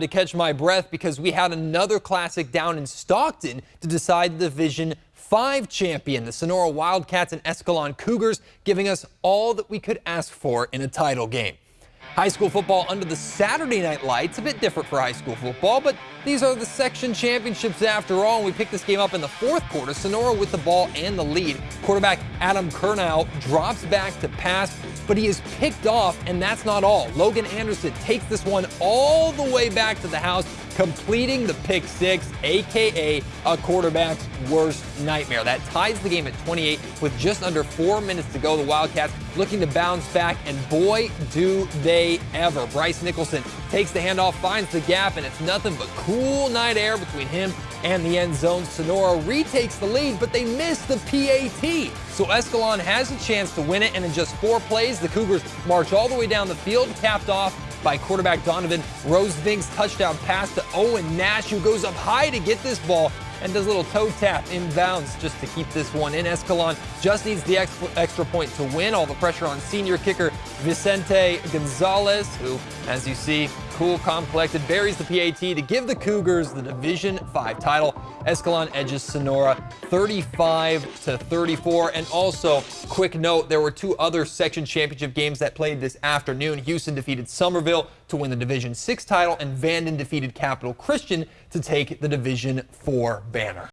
To catch my breath because we had another classic down in Stockton to decide the Division 5 champion, the Sonora Wildcats and Escalon Cougars, giving us all that we could ask for in a title game. High school football under the Saturday night lights, a bit different for high school football, but these are the section championships after all. And we picked this game up in the fourth quarter. Sonora with the ball and the lead. Quarterback Adam Kernow drops back to pass, but he is picked off, and that's not all. Logan Anderson takes this one all the way back to the house, completing the pick six, aka a quarterback's worst nightmare. That ties the game at 28 with just under four minutes to go. The Wildcats looking to bounce back, and boy, do they ever. Bryce Nicholson takes the handoff, finds the gap, and it's nothing but cool night air between him and the end zone. Sonora retakes the lead, but they miss the PAT. So Escalon has a chance to win it, and in just four plays, the Cougars march all the way down the field, capped off by quarterback Donovan Rosevink's touchdown pass to Owen Nash, who goes up high to get this ball and does a little toe tap inbounds just to keep this one in. Escalon just needs the extra point to win. All the pressure on senior kicker Vicente Gonzalez, who, as you see, cool, calm, collected, buries the PAT to give the Cougars the Division 5 title. Escalon edges Sonora 35 to 34. And also, quick note, there were two other section championship games that played this afternoon. Hughson defeated Summerville to win the Division 6 title, and Vanden defeated Capital Christian to take the Division 4 banner.